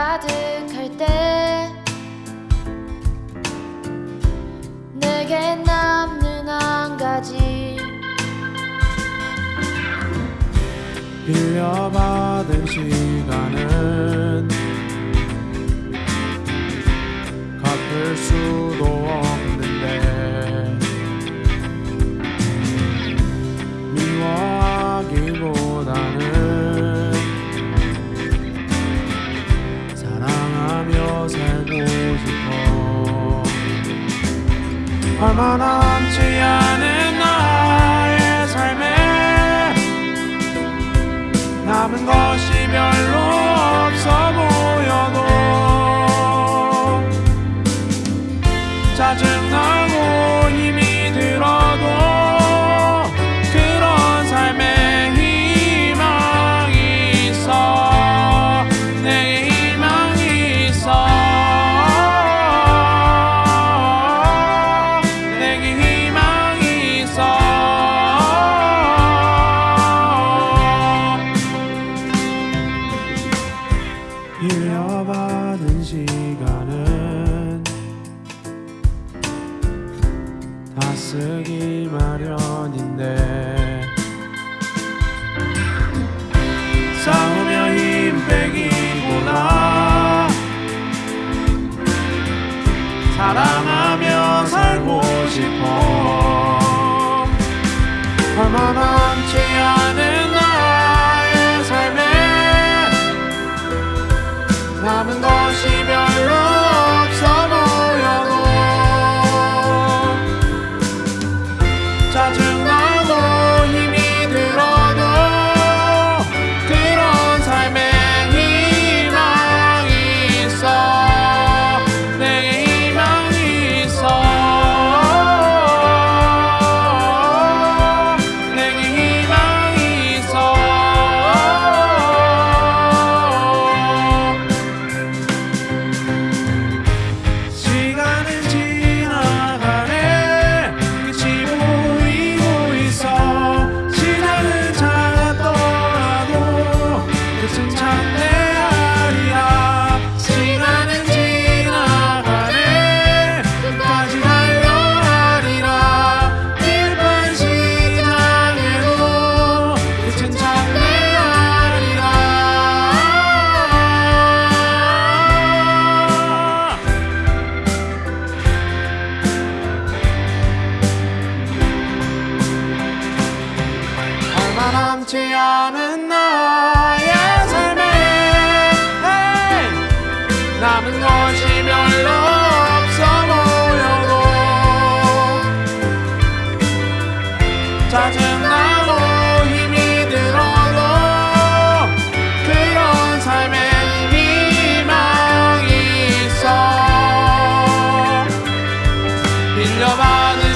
가득할 때 내게 남는 한 가지. 빌려받은 시간은 갚을 수도 없 Ramana 희망이 있어. 빌려받은 시간은 다 쓰기 마련인데 싸우며 힘 빼기보다 사랑 남은 것이 별로 남지 않은 나의 삶에. 남은 것이 별로 없어 보여도 짜증나고 힘이 들어도 그런 삶에 희망이 있어. 빌려받은